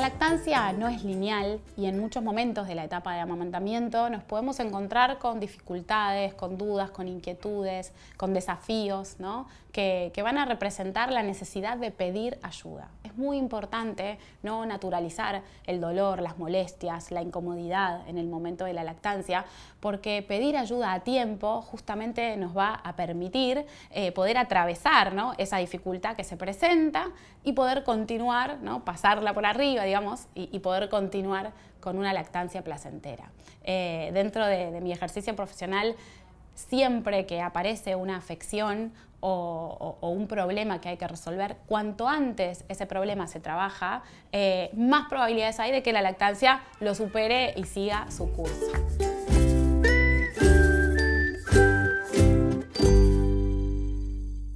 lactancia no es lineal y en muchos momentos de la etapa de amamantamiento nos podemos encontrar con dificultades, con dudas, con inquietudes, con desafíos ¿no? que, que, van a representar la necesidad de pedir ayuda. Es muy importante no naturalizar el dolor, las molestias, la incomodidad en el momento de la lactancia porque pedir ayuda a tiempo justamente nos va a permitir eh, poder atravesar ¿no? esa dificultad que se presenta y poder continuar, ¿no? pasarla por arriba digamos, y, poder continuar con una lactancia placentera. Eh, dentro de, mi ejercicio profesional, siempre que aparece una afección o, un problema que hay que resolver, cuanto antes ese problema se trabaja, eh, más probabilidades hay de que la lactancia lo supere y siga su curso.